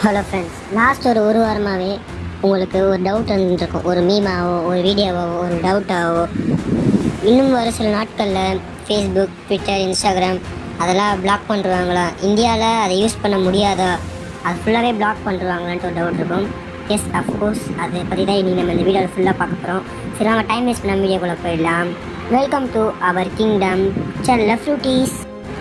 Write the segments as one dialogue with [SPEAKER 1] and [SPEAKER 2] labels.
[SPEAKER 1] Hello friends last ஒரு ஒரு வாரமாகவே உங்களுக்கு ஒரு டவுட் வந்துருக்கும். ஒரு மீமாவோ ஒரு வீடியோவாவோ ஒரு டவுட்டாவோ இன்னும் வர சில நாட்களில் ஃபேஸ்புக் ட்விட்டர் இன்ஸ்டாகிராம் அதெல்லாம் பிளாக் பண்ணுறாங்களா இந்தியாவில் அதை யூஸ் பண்ண முடியாதா? அது ஃபுல்லாகவே பிளாக் பண்ணுறாங்களான்ட்டு ஒரு டவுட் இருக்கும். எஸ் அஃப்கோர்ஸ் அதை பற்றி தான் இன்றைக்கி நம்ம இந்த வீடியோவில் ஃபுல்லாக பார்க்க போகிறோம் சரி நம்ம டைம் வேஸ்ட் பண்ண வீடியோக்குள்ளே போயிடலாம். வெல்கம் டு அவர் கிங்டம் செல்ல ஃப்ரூட்டீஸ்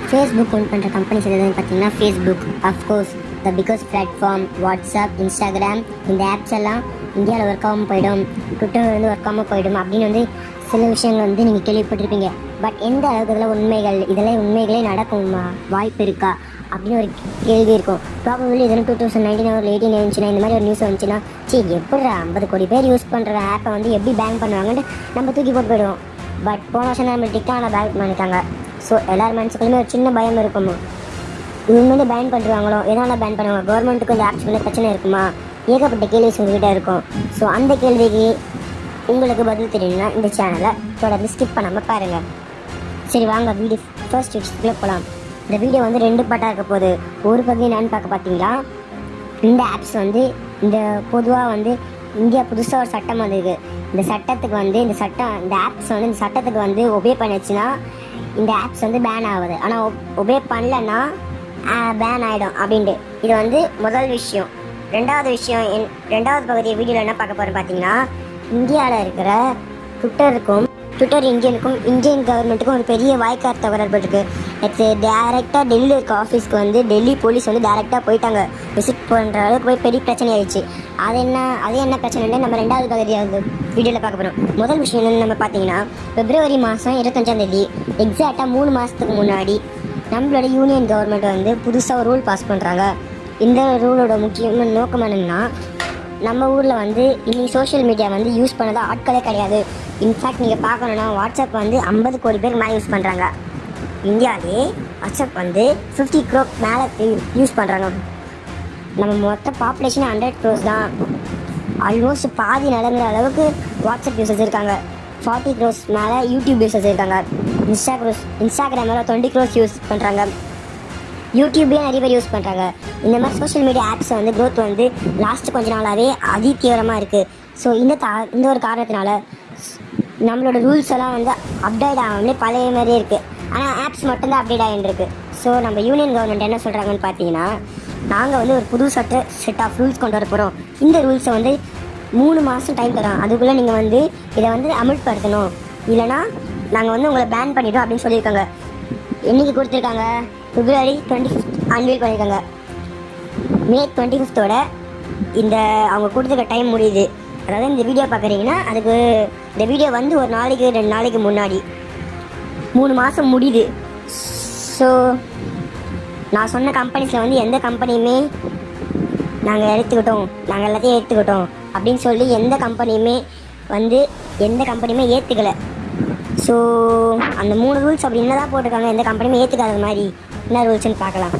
[SPEAKER 1] ஃபேஸ்புக் ஓன் பண்ணுற கம்பெனிஸ் எதுன்னு பார்த்தீங்கன்னா Facebook of course the biggest platform WhatsApp Instagram இந்த ஆப்ஸ் எல்லாம் இந்தியாவில் ஒர்க் ஆகாமல் போயிடும் ட்விட்டர் வந்து ஒர்க் ஆகாமல் போயிடும் அப்படின்னு வந்து சில விஷயங்கள் வந்து நீங்கள் கேள்விப்பட்டிருப்பீங்க. பட் எந்த அளவுக்கு இதெல்லாம் உண்மைகள் இதெல்லாம் உண்மைகளே நடக்குமா வாய்ப்பு இருக்கா? அப்படின்னு ஒரு கேள்வி இருக்கும். ப்ராபபிளி இதெல்லாம் டூ தௌசண்ட் நைன்டீன் ஒரு எயிட்டீன் இருந்துச்சுன்னா இந்த மாதிரி ஒரு நியூஸ் வந்துச்சுன்னா சரி எப்படி ஐம்பது கோடி பேர் யூஸ் பண்ணுற ஆப்பை வந்து எப்படி பேன் பண்ணுவாங்கன்ட்டு நம்ம தூக்கி போட்டு போயிடுவோம். பட் போன வருஷம் தான் நம்ம டிக்கான பேன் பண்ணிட்டாங்க ஸோ எல்லார் மனசுக்குள்ளுமே ஒரு சின்ன பயம் இருக்குமோ இவங்க வந்து பேன் பண்ணுறாங்களோ எதனால் பேன் பண்ணுவாங்க? கவர்மெண்ட்டுக்கு இந்த ஆப்ஸ் வந்து பிரச்சனை இருக்குமா? ஏகப்பட்ட கேள்வி உங்ககிட்ட இருக்கும். ஸோ அந்த கேள்விக்கு உங்களுக்கு பதில் தெரியணும்னா இந்த சேனலை தொடர்ந்து ஸ்கிப் பண்ணாமல் பாருங்கள் சரி வாங்க வீடியோ ஃபர்ஸ்ட் விஷயத்துக்குள்ளே போகலாம் இந்த வீடியோ வந்து ரெண்டு பாட்டாக இருக்க போகுது. ஒரு பகுதி என்னன்னு பார்க்க பார்த்தீங்களா? இந்த ஆப்ஸ் வந்து இந்த பொதுவாக வந்து இந்தியா புதுசாக ஒரு சட்டம் வந்திருக்கு இந்த சட்டத்துக்கு வந்து இந்த சட்டம் இந்த ஆப்ஸ் வந்து இந்த சட்டத்துக்கு வந்து ஒபே பண்ணுச்சுன்னா இந்த ஆப்ஸ் வந்து பேன் ஆகுது. ஆனால் ஒபே பண்ணலன்னா பேன் ஆகிடும் அப்படின்ட்டு. இது வந்து முதல் விஷயம். ரெண்டாவது விஷயம் என் ரெண்டாவது பகுதி வீடியோவில் என்ன பார்க்க போகிறோம் பார்த்தீங்கன்னா இந்தியாவில் இருக்கிற ட்விட்டருக்கும் ட்விட்டர் இந்தியனுக்கும் இந்தியன் கவர்மெண்ட்டுக்கும் ஒரு பெரிய வாய்க்கார் தகவல் இருக்கு. நேற்று டேரெக்டாக டெல்லியில் இருக்க ஆஃபீஸ்க்கு வந்து டெல்லி போலீஸ் வந்து டேரெக்டாக போயிட்டாங்க. விசிட் பண்ணுற அளவுக்கு போய் பெரிய பிரச்சனை ஆயிடுச்சு. அது என்ன அது என்ன பிரச்சனைன்னு நம்ம ரெண்டாவது பகுதியாக வீடியோவில் பார்க்க போகிறோம் முதல் விஷயம் என்னென்னு நம்ம பார்த்தீங்கன்னா பிப்ரவரி மாதம் இருபத்தஞ்சாம் தேதி எக்ஸாக்டாக மூணு மாதத்துக்கு முன்னாடி நம்மளோட யூனியன் கவர்மெண்ட் வந்து புதுசாக ஒரு ரூல் பாஸ் பண்ணுறாங்க இந்த ரூலோட முக்கியமான நோக்கம் என்னென்னா நம்ம ஊரில் வந்து இனி சோஷியல் மீடியா வந்து யூஸ் பண்ணதா ஆட்களே கிடையாது. இன்ஃபேக்ட் நீங்கள் பார்க்கணுன்னா வாட்ஸ்அப் வந்து ஐம்பது கோடி பேர் மேலே யூஸ் பண்ணுறாங்க இந்தியாவிலே வாட்ஸ்அப் வந்து ஃபிஃப்டி க்ரோ மேலே யூஸ் பண்ணுறாங்க நம்ம மொத்த பாப்புலேஷன் ஹண்ட்ரட் க்ரோஸ் தான். ஆல்மோஸ்ட் பாதி நடங்கிற அளவுக்கு வாட்ஸ்அப் யூசர்ஸ் இருக்காங்க. ஃபார்ட்டி க்ரோஸ் மேலே யூடியூப் யூசர்ஸ் இருக்காங்க இன்ஸ்டா க்ரோஸ் இன்ஸ்டாகிராம் மேலே டுவெண்ட்டி க்ரோஸ் யூஸ் பண்ணுறாங்க யூடியூப்லேயே நிறைய பேர் யூஸ் பண்ணுறாங்க இந்த மாதிரி சோஷியல் மீடியா ஆப்ஸ் வந்து க்ரோத் வந்து லாஸ்ட் கொஞ்ச நாளாகவே அதி தீவிரமாக இருக்குது ஸோ இந்த தா இந்த ஒரு காரணத்தினால நம்மளோட ரூல்ஸ் எல்லாம் வந்து அப்டேட் ஆகாமலே பழைய மாதிரியே இருக்குது ஆனால் ஆப்ஸ் மட்டும்தான் அப்டேட் ஆகிட்டுருக்கு ஸோ நம்ம யூனியன் கவர்மெண்ட் என்ன சொல்கிறாங்கன்னு பார்த்தீங்கன்னா நாங்கள் வந்து ஒரு புது சட்ட செட் ஆஃப் ரூல்ஸ் கொண்டு வர போகிறோம் இந்த ரூல்ஸை வந்து மூணு மாதம் டைம் தரோம் அதுக்குள்ளே நீங்கள் வந்து இதை வந்து அமல்படுத்தணும். இல்லைனா நாங்கள் வந்து உங்களை பேன் பண்ணிட்டோம் அப்படின்னு சொல்லியிருக்காங்க. என்னைக்கு கொடுத்துருக்காங்க? பிப்ரவரி டுவெண்ட்டி ஃபிஃப்த் அன்வீல் பண்ணியிருக்காங்க. மே டுவெண்ட்டி ஃபிஃப்த்தோட இந்த அவங்க கொடுத்துருக்க டைம் முடியுது. அதாவது இந்த வீடியோ பார்க்குறீங்கன்னா அதுக்கு இந்த வீடியோ வந்து ஒரு நாளைக்கு ரெண்டு நாளைக்கு முன்னாடி. மூணு மாதம் முடியுது. ஸோ நான் சொன்ன கம்பெனிஸில் வந்து எந்த கம்பெனியுமே நாங்கள் எடுத்துக்கிட்டோம். நாங்கள் எல்லாத்தையும் ஏற்றுக்கிட்டோம் அப்படின்னு சொல்லி எந்த கம்பெனியுமே வந்து எந்த கம்பெனியுமே ஏற்றுக்கலை ஸோ அந்த மூணு ரூல்ஸ் அப்படி என்னதான் போட்டிருக்காங்க எந்த கம்பெனியுமே ஏற்றுக்காத மாதிரி என்ன ரூல்ஸ்னு பார்க்கலாம்.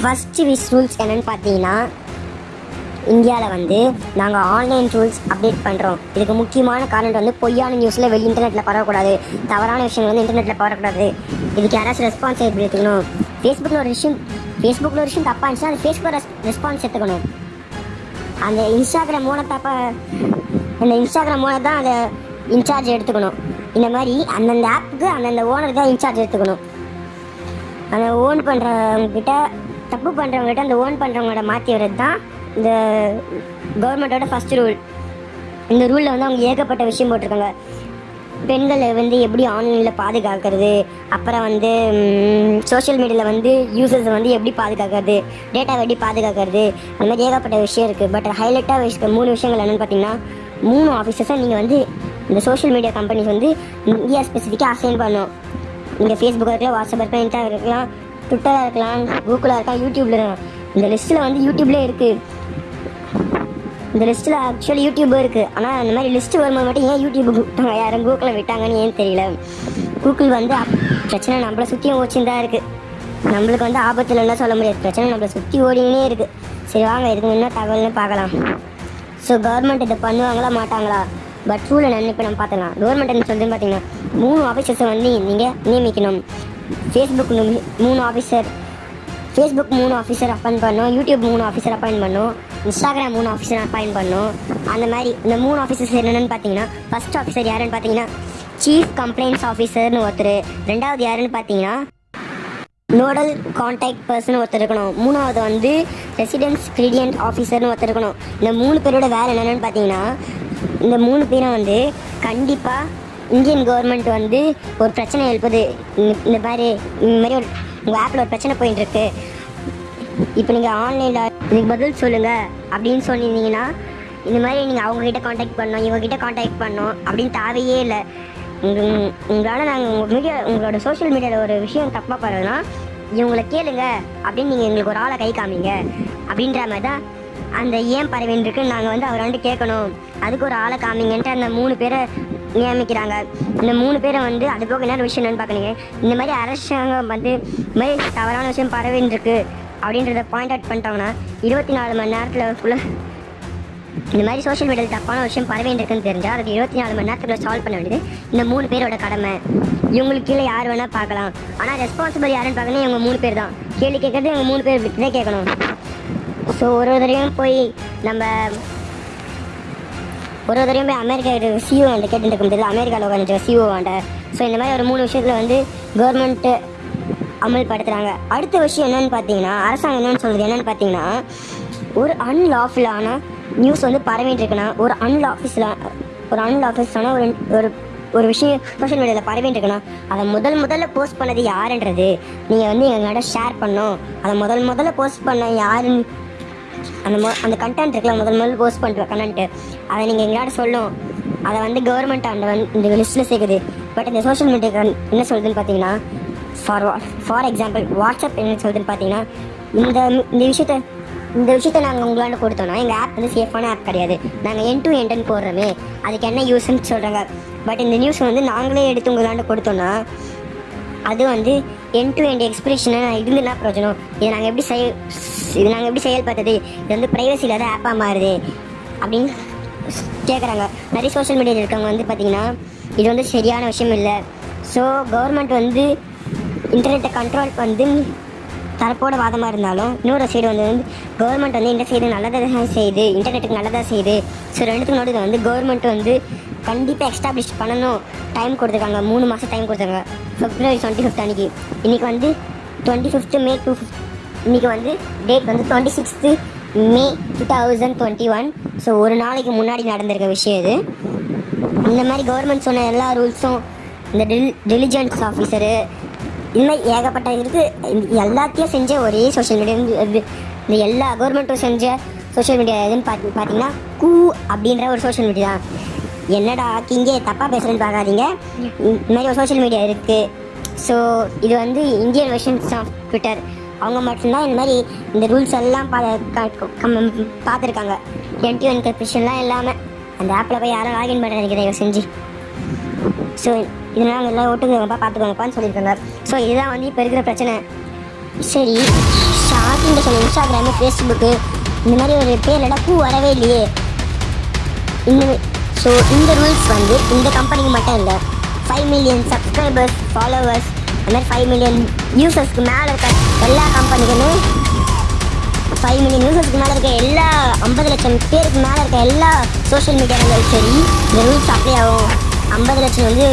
[SPEAKER 1] ஃபஸ்ட்டு விஷ் ரூல்ஸ் என்னன்னு பார்த்தீங்கன்னா இந்தியாவில் வந்து நாங்கள் ஆன்லைன் ரூல்ஸ் அப்டேட் பண்ணுறோம் இதுக்கு முக்கியமான காரணம் வந்து பொய்யான நியூஸில் வெளி இன்டர்நெட்டில் பரவக்கூடாது. தவறான விஷயங்கள் வந்து இன்டர்நெட்டில் பரவக்கூடாது. இதுக்கு யாராச்சும் ரெஸ்பான்ஸ் எடுத்துக்கணும். ஃபேஸ்புக்கில் ஒரு விஷயம் ஃபேஸ்புக்கில் ஒரு விஷயம் தப்பாக இருந்துச்சுன்னா அது ரெஸ் ரெஸ்பான்ஸ் எடுத்துக்கணும். அந்த இன்ஸ்டாகிராம் மூலம் தப்பாக அந்த இன்ஸ்டாகிராம் மூலம் தான் அதை இன்சார்ஜ் எடுத்துக்கணும். இந்த மாதிரி அந்தந்த ஆப்புக்கு அந்தந்த ஓனர் தான் இன்சார்ஜ் எடுத்துக்கணும். அந்த ஓன் பண்ணுறவங்கக்கிட்ட தப்பு பண்ணுறவங்ககிட்ட அந்த ஓன் பண்ணுறவங்களோட மாற்றி வர்றது தான் இந்த கவர்மெண்ட்டோட ஃபஸ்ட் ரூல் இந்த ரூலில் வந்து அவங்க ஏகப்பட்ட விஷயம் போட்டிருக்காங்க. பெண்களை வந்து எப்படி ஆன்லைனில் பாதுகாக்கிறது? அப்புறம் வந்து சோஷியல் மீடியாவில் வந்து யூசர்ஸ் வந்து எப்படி பாதுகாக்கிறது? டேட்டாவை எப்படி பாதுகாக்கிறது. அந்த மாதிரி ஏகப்பட்ட விஷயம் இருக்குது பட் ஹைலைட்டாக விஷயம் மூணு விஷயங்கள் என்னென்னு பார்த்தீங்கன்னா மூணு ஆஃபீஸர்ஸை நீங்கள் வந்து இந்த சோஷியல் மீடியா கம்பெனிஸ் வந்து இந்தியா ஸ்பெசிஃபிக்காக அசைன் பண்ணணும். நீங்கள் ஃபேஸ்புக்காக இருக்கலாம் வாட்ஸ்அப் இருக்கலாம் இன்ஸ்டாக இருக்கலாம் ட்விட்டராக இருக்கலாம் கூகுளாக இருக்கலாம் யூடியூப்ல இருக்கலாம். இந்த லிஸ்ட்டில் வந்து யூடியூப்லேயே இருக்குது இந்த லிஸ்ட்டில் ஆக்சுவலி யூடியூப் இருக்குது ஆனால் அந்த மாதிரி லிஸ்ட்டு வரும்போது மட்டும் ஏன் யூடியூப் விட்டாங்க யாரும் கூகுளில் விட்டாங்கன்னு ஏன் தெரியல? கூகுள் வந்து அப்- பிரச்சனை நம்மளை சுற்றியும் ஓச்சின்னு தான் இருக்குது நம்மளுக்கு வந்து ஆபத்தில் என்ன சொல்ல முடியாது. பிரச்சனை நம்மளை சுற்றி ஓடினே இருக்குது சரி வாங்க இதுக்கு முன்னே தகவல்னு பார்க்கலாம். ஸோ கவர்மெண்ட் இதை பண்ணுவாங்களா மாட்டாங்களா? பட் ரூல் என்னன்னு இப்போ நம்ம பார்த்துக்கலாம். கவர்மெண்ட் என்ன சொல்லுதுன்னு பார்த்தீங்கன்னா மூணு ஆஃபீஸர்ஸை வந்து நீங்கள் நியமிக்கணும். ஃபேஸ்புக் மூணு ஆஃபீஸர் ஃபேஸ்புக் மூணு ஆஃபீஸர் அப்பாயின்ட் பண்ணோம் யூடியூப் மூணு ஆஃபீஸர் அப்பாயின்ட் பண்ணோம் இன்ஸ்டாகிராம் மூணு ஆஃபீஸர் அப்பாயின் பண்ணோம். அந்த மாதிரி இந்த மூணு ஆஃபீஸர்ஸ் என்னென்னு பார்த்தீங்கன்னா ஃபர்ஸ்ட் ஆஃபீஸர் யாருன்னு பார்த்தீங்கன்னா சீஃப் கம்ப்ளைண்ட்ஸ் ஆஃபீஸர்னு ஒருத்தர். ரெண்டாவது யாருன்னு பார்த்தீங்கன்னா நோடல் கான்டாக்ட் பர்சன் ஒருத்தர் இருக்கணும். மூணாவது வந்து ரெசிடென்ஸ் கிரீடியன்ட் ஆஃபீஸர்னு ஒருத்தர் இருக்கணும். இந்த மூணு பேரோட வேலை என்னென்னு பார்த்தீங்கன்னா இந்த மூணு பேரும் வந்து கண்டிப்பாக இந்தியன் கவர்மெண்ட் வந்து ஒரு பிரச்சனை எழுப்புது. இந்த- மாதிரி இந்த மாதிரி ஒரு உங்கள் ஆப்பில் ஒரு பிரச்சனை போயிட்டு இருக்கு. இப்போ நீங்கள் ஆன்லைனில் இதுக்கு பதில் சொல்லுங்கள் அப்படின்னு சொல்லியிருந்தீங்கன்னா இந்த மாதிரி நீங்கள் அவங்கக்கிட்ட காண்டாக்ட் பண்ணோம் இவங்ககிட்ட காண்டாக்ட் பண்ணோம் அப்படின்னு தேவையே இல்லை. உங்கள் உங்களால் நாங்கள் உங்கள் மீடியா உங்களோட சோஷியல் மீடியாவில் ஒரு விஷயம் தப்பாக பண்ணுறதுன்னா இவங்களை கேளுங்க அப்படின்னு நீங்கள் எங்களுக்கு ஒரு ஆளை கை காமிங்க அப்படின்ற மாதிரி தான் அந்த ஏன் பறவைன்னு இருக்கு. நாங்கள் வந்து அவரை வந்து கேட்கணும். அதுக்கு ஒரு ஆளை காமிங்கன்ட்டு அந்த மூணு பேரை நியமிக்கிறாங்க. இந்த மூணு பேரை வந்து அது போக என்ன விஷயம் என்னன்னு பார்க்குறீங்க. இந்த மாதிரி அரசாங்கம் வந்து இந்த மாதிரி தவறான விஷயம் பறவைன்னு இருக்குது அப்படின்றத பாயிண்ட் அவுட் பண்ணிட்டாங்கன்னா இருபத்தி நாலு மணி நேரத்தில் ஃபுல்லாக இந்த மாதிரி சோஷியல் மீடியாவில் தப்பான விஷயம் பரவிட்டு இருக்குன்னு தெரிஞ்சால் அதுக்கு இருபத்தி நாலு மணி நேரத்துக்குள்ளே சால்வ் பண்ண வேண்டியது இந்த மூணு பேரோட கடமை. இவங்களுக்கு கீழே யார் வேணால் பார்க்கலாம். ஆனால் ரெஸ்பான்சிபிள் யாருன்னு பார்க்கணும் இவங்க மூணு பேர் தான். கேள்வி கேட்கறது இவங்க மூணு பேர் விட்டு தான் கேட்கணும். ஸோ ஒரு ஒரு போய் நம்ம ஒரு ஒரு தடவையும் போய் அமெரிக்கா சிஓ வந்து கேட்டுட்டு இருக்க முடியாது அமெரிக்காவில் உட்காந்து சிஓ வாண்ட ஸோ இந்த மாதிரி ஒரு மூணு விஷயத்தில் வந்து கவர்மெண்ட்டு அமல்படுத்துகிறாங்க அடுத்த விஷயம் என்னன்னு பார்த்தீங்கன்னா அரசாங்கம் என்னன்னு சொல்கிறது என்னன்னு பார்த்தீங்கன்னா ஒரு அன்லாஃபுல்லான நியூஸ் வந்து பரவிட்டு இருக்குன்னா ஒரு அன்லாஃபிஸில் ஒரு அன்லாஃபிஸான ஒரு ஒரு ஒரு விஷயம் சோஷியல் மீடியாவில் பரவிட்டு இருக்குன்னா அதை முதல் முதல்ல போஸ்ட் பண்ணது யாருன்றது நீங்கள் வந்து எங்களோட ஷேர் பண்ணோம் அதை முதல் முதல்ல போஸ்ட் பண்ண யாருன்னு அந்த மொ அந்த கண்டென்ட் இருக்குல்ல முதல் முதல்ல போஸ்ட் பண்ணுற கண்டென்ட்டு அதை நீங்கள் எங்களோட சொல்லும் அதை வந்து கவர்மெண்ட் அந்த வந்து இந்த லிஸ்ட்டில் சேர்க்குது. பட் இந்த சோஷியல் மீடியா என்ன சொல்லுதுன்னு பார்த்தீங்கன்னா ஃபார் ஃபார் எக்ஸாம்பிள் வாட்ஸ்அப் என்ன சொல்லுதுன்னு பார்த்தீங்கன்னா இந்த இந்த விஷயத்த இந்த விஷயத்த நாங்கள் உங்களாண்ட கொடுத்தோம்னா எங்கள் ஆப் வந்து சேஃபான ஆப் கிடையாது. நாங்கள் என் டு என்டன் போடுறோமே அதுக்கு என்ன யூஸ்ன்னு சொல்கிறாங்க பட் இந்த நியூஸ் வந்து நாங்களே எடுத்து உங்களாண்ட கொடுத்தோம்னா அது வந்து என் டு எண்ட் எக்ஸ்பிரஷனாக இருந்துனா பிரயோஜனம். இதை நாங்கள் எப்படி செய் இது நாங்கள் எப்படி செயல்படுறது இது வந்து ப்ரைவசி இல்லாத ஆப்பாக மாறுது. அப்படின்னு கேட்குறாங்க நிறைய சோஷியல் மீடியாவில் இருக்கவங்க வந்து பார்த்திங்கன்னா இது வந்து சரியான விஷயம் இல்லை. ஸோ கவர்மெண்ட் வந்து இன்டர்நெட்டை கண்ட்ரோல் வந்து தரப்போட வாதமாக இருந்தாலும் இன்னொரு சைடு வந்து வந்து கவர்மெண்ட் வந்து இந்த சைடு நல்லதாக தான் செய்யுது இன்டர்நெட்டுக்கு நல்லதாக செய்யுது. ஸோ ரெண்டுத்துக்கு நடுவில் வந்து கவர்மெண்ட் வந்து கண்டிப்பாக எஸ்டாப்ளிஷ் பண்ணணும். டைம் கொடுத்துருக்காங்க. மூணு மாதம் டைம் கொடுத்துருக்காங்க. ஃபிப்ரவரி டுவெண்ட்டி ஃபிஃப்த் அன்னைக்கு. இன்றைக்கி வந்து டுவெண்ட்டி ஃபிஃப்த்து மே டூ இன்றைக்கி வந்து டேட் வந்து twenty sixth May two thousand twenty one so ஒரு நாளைக்கு முன்னாடி நடந்திருக்க விஷயம் இது. இந்த மாதிரி கவர்மெண்ட் சொன்ன எல்லா ரூல்ஸும் இந்த டெல் டெலிஜென்ஸ் ஆஃபீஸரு இன்னும் ஏகப்பட்ட இருக்கு. எல்லாத்தையும் செஞ்ச ஒரே சோஷியல் மீடியா இது இந்த எல்லா கவர்மெண்ட்டும் செஞ்ச சோஷியல் மீடியா எதுன்னு பார்த்து பார்த்தீங்கன்னா கூ அப்படின்ற ஒரு சோஷியல் மீடியா தான் என்னடா கிங்கே தப்பாக பேசுகிறேன்னு பார்க்காதீங்க. இந்த மாதிரி ஒரு சோஷியல் மீடியா இருக்குது ஸோ இது வந்து இந்தியன் வெர்ஷன்ஸ் ஆஃப் ட்விட்டர் அவங்க மட்டும்தான் இந்த மாதிரி இந்த ரூல்ஸ் எல்லாம் பா க- கம்- பார்த்துருக்காங்க. என்டி இல்லாமல் அந்த ஆப்பில் போய் யாரும் லாகின் பண்ண தயவு செஞ்சு. ஸோ இதனால் நல்லா எல்லாம் ஒட்டுக்குங்கப்பா பார்த்துக்கோங்கப்பான்னு சொல்லியிருக்காங்க ஸோ இதுதான் வந்து இப்போ இருக்கிற பிரச்சனை. சரி ஷார்ட்டிங்கில் சொன்ன இன்ஸ்டாகிராமு ஃபேஸ்புக்கு இந்த மாதிரி ஒரு பேர்லடா பூ வரவே இல்லையே. இந்த ஸோ இந்த ரூல்ஸ் வந்து இந்த கம்பெனிக்கு மட்டும் இல்லை ஃபைவ் மில்லியன் சப்ஸ்கிரைபர்ஸ் ஃபாலோவர்ஸ் அந்த மாதிரி ஃபைவ் மில்லியன் யூசர்ஸ்க்கு மேலே இருக்க எல்லா கம்பெனிக்குமே ஃபைவ் மில்லியன் யூசர்ஸ்க்கு மேலே இருக்க எல்லா ஐம்பது லட்சம் பேருக்கு மேலே இருக்க எல்லா சோஷியல் மீடியாவிலும் சரி இந்த ரூல்ஸ் அப்ளை ஆகும். ஐம்பது லட்சம் வந்து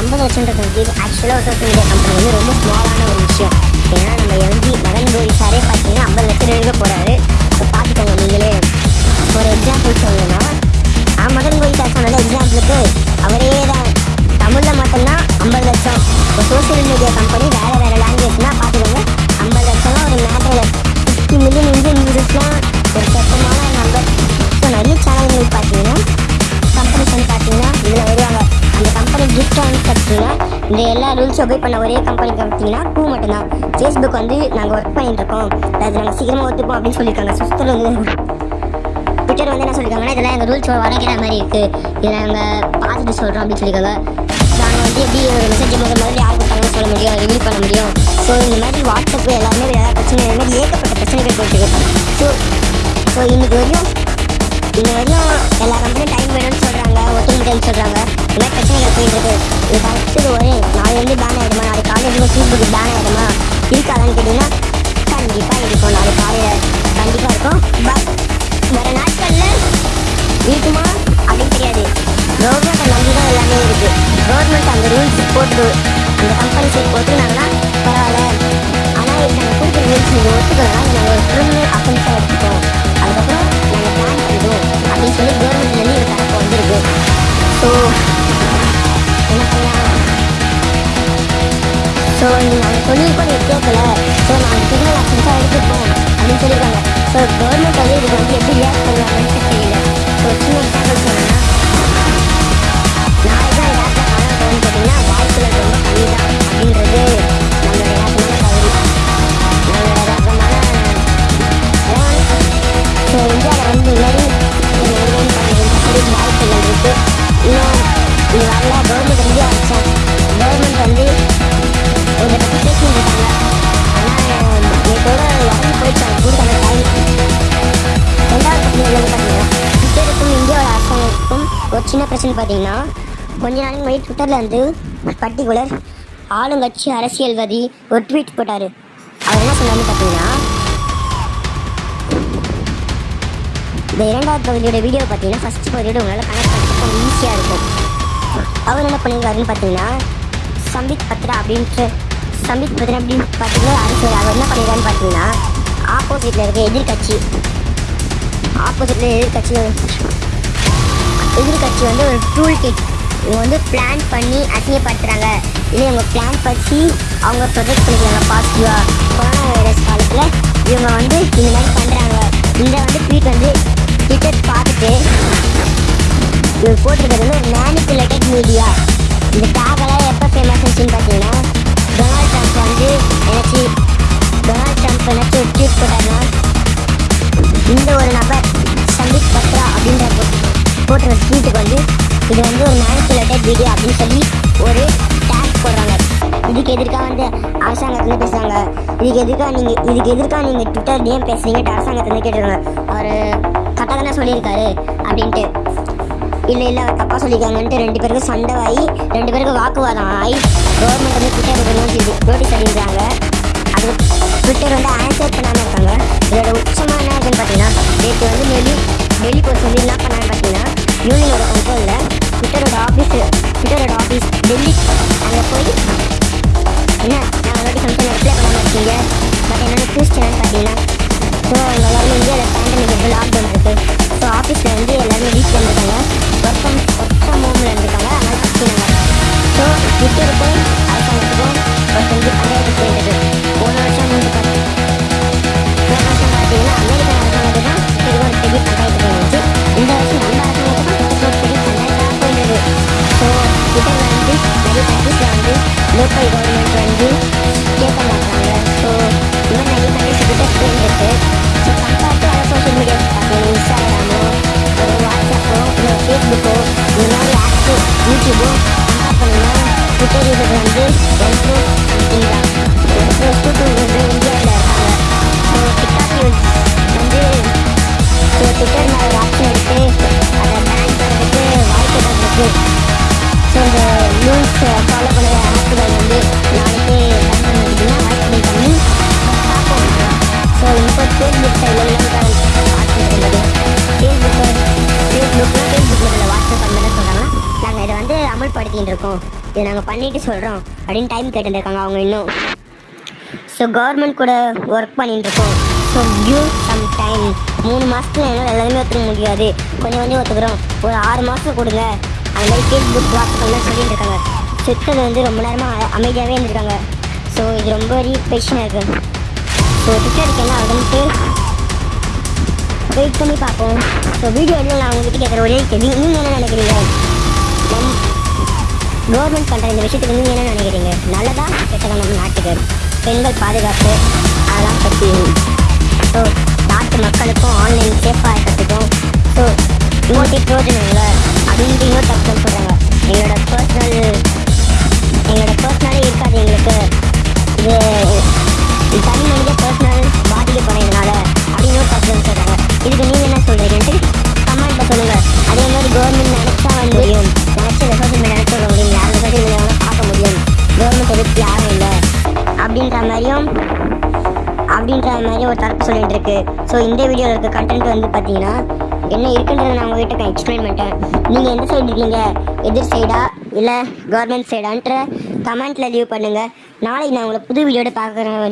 [SPEAKER 1] ஐம்பது லட்சம்ன்றது வந்து ஆக்சுவலாக ஒரு சோஷியல் மீடியா கம்பெனி வந்து ரொம்ப ஸ்மாலான ஒரு விஷயம். ஏன்னா நம்ம எம்ஜி மகன் கோரி சாரே பார்த்தீங்கன்னா ஐம்பது லட்சம் எழுத போகிறாரு எல்லா ஒபே பண்ண ஒரே கம்பெனி பார்த்தீங்கன்னா டூ மட்டும்தான். ஃபேஸ்புக் வந்து நாங்கள் ஒர்க் பண்ணிட்டு இருக்கோம் அது நாங்கள் சீக்கிரமாக ஒத்துப்போம் அப்படின்னு சொல்லியிருக்காங்க. சுஸ்தர் வந்து ட்விட்டர் வந்து என்ன சொல்லியிருக்காங்கன்னா இதெல்லாம் எங்கள் ரூல்ஸ் வரைக்கிற மாதிரி இருக்குது இதை நாங்கள் பார்த்துட்டு சொல்கிறோம் அப்படின்னு சொல்லியிருக்காங்க. நாங்கள் வந்து எப்படி ஒரு மெசேஜ் முதல் முதல்ல யார் கொடுத்தாங்கன்னு சொல்ல முடியும் ரிவீல் பண்ண முடியும். ஸோ இந்த மாதிரி வாட்ஸ்அப் எல்லாமே ஏதாவது பிரச்சனை இந்த மாதிரி ஏகப்பட்ட பிரச்சனைகள் போயிட்டு ஸோ ஸோ இன்னைக்கு வரையும் இன்ன வரையும் எல்லா கம்பெனியும் டைம் வேணும்னு சொல்கிறாங்க சொல்கிறாங்க ஒத்துழைப்பு சொல்கிறாங்க இந்த பிரச்சனைகள் போயிட்டு இருக்கு இது கரெக்டு ஒரு நாளை பேன் ஆகிடுமா நாளை காலேஜுக்கு ஃபேஸ்புக் பேன் ஆகிடுமா இருக்காதான்னு கேட்டிங்கன்னா கண்டிப்பாக இருக்கும் நாளை காலையில் கண்டிப்பாக இருக்கும் பட் வர நாட்களில் இருக்குமா அப்படின்னு தெரியாது கவர்மெண்ட்டை நம்பி தான் எல்லாமே இருக்கு கவர்மெண்ட் அந்த ரூல்ஸ் போட்டு அந்த கம்பெனி சைட் ஒத்துக்கினாங்கன்னா பரவாயில்ல ஆனால் இது நாங்கள் கொடுக்குற ரூல்ஸ் நீங்கள் ஒத்துக்கலாம் நாங்கள் ஒரு கிரிமினல் அஃபென்ஸாக ஸோ நாங்கள் சொல்லியிருக்கோம் நீ கேட்கல ஸோ நாங்கள் கிரிமினல் அஃபென்ஸாக எடுத்துருக்கோம் அப்படின்னு சொல்லியிருக்காங்க ஸோ கவர்மெண்ட் வந்து இதுக்கு வந்து எப்படி ரியாக்ட் பண்ணுவாங்கன்னு தெரியல ஸோ சின்ன எக்ஸாம்பிள் சொன்னேன்னா நாளைக்கு தான் ரியாக்ட் பண்ண போகணும்னு கேட்டிங்கன்னா வாய்ப்புகள் ரொம்ப கம்மி தான் அப்படின்றது நம்மளுடைய யதார்த்தமான கல்வி நம்மளோட யதார்த்தமான ஸோ இந்தியாவில் வந்து முன்னாடி வாய்ப்புகள் இருக்குது இன்னும் இது வரல கவர்மெண்ட் வந்து அடிச்சான் கவர்மெண்ட் வந்து ஒரு பிரச்சனை பார்த்தீங்கன்னா கொஞ்ச நாளைக்கு முன்னாடி ட்விட்டரில் வந்து பர்டிகுலர் ஆளுங்கட்சி அரசியல்வாதி ஒரு ட்வீட் போட்டார். அவர் என்ன சொன்னார்னு பார்த்தீங்கன்னா இந்த இரண்டாவது பகுதியோட வீடியோ பார்த்தீங்கன்னா ஃபர்ஸ்ட் பகுதியோட உங்களால் கனெக்ட் பண்ணுறது கொஞ்சம் ஈஸியாக இருக்கும். அவர் என்ன பண்ணியிருக்காருன்னு பார்த்தீங்கன்னா சம்பித் பத்ரா அப்படின்ட்டு சம்பித் பத்ரா அப்படின்னு பார்த்தீங்கன்னா அரசியல் அவர் என்ன பண்ணியிருக்காருன்னு பார்த்தீங்கன்னா ஆப்போசிட்டில் இருக்க எதிர்கட்சி ஆப்போசிட்டில் எதிர்கட்சி எதிர்கட்சி வந்து ஒரு டூல் கிட் இவங்க வந்து பிளான் பண்ணி அசிங்கப்படுத்துகிறாங்க இல்லை இவங்க பிளான் பற்றி அவங்க ப்ரொஜெக்ட் பண்ணிக்கிறாங்க. பாசிட்டிவாக கொரோனா வைரஸ் காலத்தில் இவங்க வந்து இந்த மாதிரி பண்ணுறாங்க இந்த வந்து ட்வீட் வந்து ட்விட்டர் பார்த்துட்டு இவர் போட்டிருக்கிறது வந்து ஒரு மேனிப்புலேட்டட் மீடியா இந்த டேகெல்லாம் எப்போ ஃபேமஸ் ஆச்சுன்னு பார்த்தீங்கன்னா டொனால்ட் ட்ரம்ப் வந்து எனக்கு டொனால்ட் ட்ரம்ப் எனக்கு ஒரு ட்வீட் போட்டாருன்னா இந்த ஒரு நபர் சந்தீப் பத்ரா அப்படின்ற போட்டுற ட்வீட்டுக்கு வந்து இது வந்து ஒரு மேனிப்புலேட்டட் வீடியோ அப்படின்னு சொல்லி ஒரு டேக் போடுறாங்க. இதுக்கு எதிர்க்காக வந்து அரசாங்கத்தில் பேசுகிறாங்க இதுக்கு எதிர்க்காக நீங்கள் இதுக்கு எதிர்க்காக நீங்கள் ட்விட்டர் ஏன் பேசுறீங்க அரசாங்கத்துல கேட்டுருக்காங்க. அவர் கரெக்டாக தானே சொல்லியிருக்காரு அப்படின்ட்டு. இல்லை இல்லை அவர் தப்பாக சொல்லியிருக்காங்கன்ட்டு ரெண்டு பேருக்கும் சண்டை ஆகி ரெண்டு பேருக்கும் வாக்குவாதம் ஆகி கவர்மெண்ட் வந்து ட்விட்டருக்கு நோட்டீஸ் நோட்டீஸ் அடிக்கிறாங்க. அது ட்விட்டர் வந்து ஆன்சர் பண்ணாமல் இருக்காங்க. இதோட உச்சமாக என்ன இருக்குன்னு பார்த்தீங்கன்னா நேற்று வந்து டெல்லி டெல்லி போஸ்ட் வந்து என்ன பண்ணான்னு பார்த்தீங்கன்னா யூனியனோட கண்ட்ரோலில் ட்விட்டரோட ஆஃபீஸ் ட்விட்டரோட ஆஃபீஸ் டெல்லி. அங்கே போய் என்ன நான் ஆல்ரெடி ஃபங்க்ஷன் அப்ளை பண்ணாமல் இருக்கீங்க. பட் என்னோட க்யூஸ் சேனல் பார்த்தீங்கன்னா ஸோ அவங்க எல்லாருமே இந்தியாவில் பேண்டமிக் இப்போ லாக்டவுன் இருக்குது ஸோ ஆஃபீஸில் வந்து எல்லாருமே வீட்டில் இருந்திருக்காங்க யூடியூபோ கம்பேர் பண்ணிங்கன்னா ட்விட்டர் யூசர் வந்து ஒன் க்ரோஸ் சம்திங் தான் ஒன் க்ரோஸ் டூ டூ வந்து இந்தியாவில் இருக்காங்க ஸோ டிக்டாக் யூஸ் வந்து ஸோ ட்விட்டர் மேலே ஆப்ஷன் எடுத்து அதை பேன் பண்ணுறதுக்கு வாய்ப்புகள் இருக்குது ஸோ நடத்திட்டு இருக்கோம் இதை நாங்கள் பண்ணிட்டு சொல்கிறோம் அப்படின்னு டைம் கேட்டுருக்காங்க அவங்க இன்னும். ஸோ கவர்மெண்ட் கூட ஒர்க் பண்ணிட்டு இருக்கோம் ஸோ கியூ சம் டைம் மூணு மாதத்துல என்னால் எல்லாருமே ஒத்துக்க முடியாது. கொஞ்சம் கொஞ்சம் ஒத்துக்கிறோம். ஒரு ஆறு மாதம் கொடுங்க. அந்த மாதிரி ஃபேஸ்புக் வாட்ஸ்அப்லாம் சொல்லிட்டு இருக்காங்க ட்விட்டர் வந்து ரொம்ப நேரமாக அமைதியாகவே இருந்திருக்காங்க. ஸோ இது ரொம்ப ரீபேஷனாக இருக்குது ஸோ ட்விட்டருக்கு என்ன ஆகுதுன்ட்டு வெயிட் பண்ணி பார்ப்போம். ஸோ வீடியோ எல்லாம் நான் உங்ககிட்ட கேட்குற ஒரே கேள்வி நீங்கள் என்ன நினைக்கிறீங்க? நம் கவர்மெண்ட் பண்ணுற இந்த விஷயத்துக்கு நீங்கள் என்ன நினைக்கிறீங்க? நல்லதா கெட்டதா நம்ம நாட்டுக்கு? பெண்கள் பாதுகாப்பு அதெல்லாம் பற்றி ஸோ நாட்டு மக்களுக்கும் ஆன்லைன் சேஃபாக இருக்கிறதுக்கும் ஸோ இன்னொரு பிரோஜனம் இல்லை. அப்படின்ட்டு தப்பு சொல்கிறாங்க எங்களோட பர்சனல் எங்களோட பர்சனலே இருக்காது எங்களுக்கு. இது இது தனி மனித பர்சனல் அப்படின்ற மாதிரி ஒரு தரப்பு சொல்லிட்டு இருக்கு ஸோ இந்த வீடியோவில் இருக்க கண்டென்ட் வந்து பார்த்தீங்கன்னா என்ன இருக்குன்றதை நான் உங்ககிட்ட எக்ஸ்பிளைன் பண்ணிட்டேன். நீங்கள் எந்த சைடு இருக்கீங்க? எதிர் சைடா இல்லை கவர்மெண்ட் சைடான்ற கமெண்ட்டில் லீவ் பண்ணுங்கள் நாளைக்கு நான் உங்களை புது வீடியோட பார்க்குறேன்.